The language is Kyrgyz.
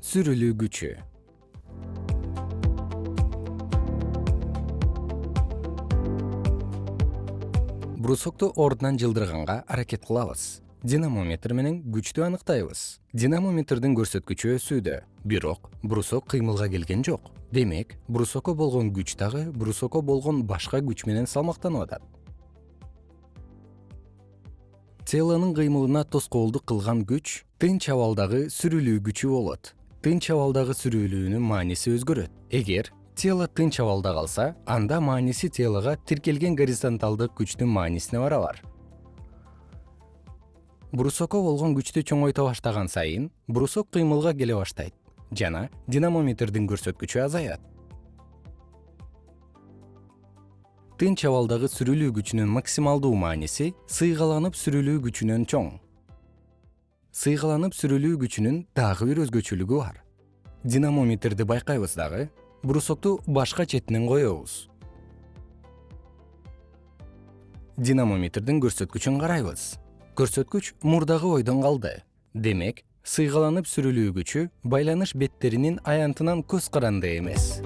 сүрүлүү күчү брусокту ордунан жылдырганга аракет кылабыз. Динамометр менен күчтү аныктайбыз. Динамометрдин көрсөткүчү өсүүдө. Бирок брусок кыймылга келген жок. Демек брусокко болгон күч дагы брусокко болгон башка күч менен салмактанып атат. Телонун кыймылына тоскоолдук кылган күч тынч абалдагы сүрүлүү күчү болот тынч абалдагы сүрүлүүнүн мааниси өзгөрөт. Эгер тело тынч абалда калса анда мааниси телого тиркелген горизонталдык күчтүн маанисине барабар брусокко болгон күчтү чоңойто баштаган сайын брусок кыймылга келе баштайт жана динамометрдин көрсөткүчү азаят. Тынч абалдагы сүрүлүү күчүнүн максималдуу мааниси сыйгаланып сүрүлүү күчүнөн чоң сыйгаланып сүрүлүү күчүнүн дагы бир өзгөчөлүгү бар. Динамометрди байкайбыз дагы брусокту башка четинен коебуз. Динамометрдин көрсөткүчүн карайбыз. Көрсөткүч мурдагы бойдон калды. Демек сыйгаланып сүрүлүү күчү байланыш беттеринин аянтынан көз каранды эмес